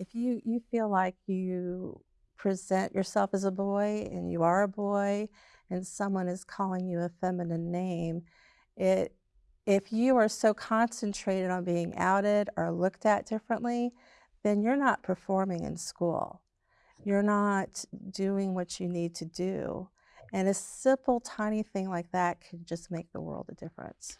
if you you feel like you present yourself as a boy and you are a boy and someone is calling you a feminine name, it if you are so concentrated on being outed or looked at differently, then you're not performing in school. You're not doing what you need to do. And a simple, tiny thing like that can just make the world a difference.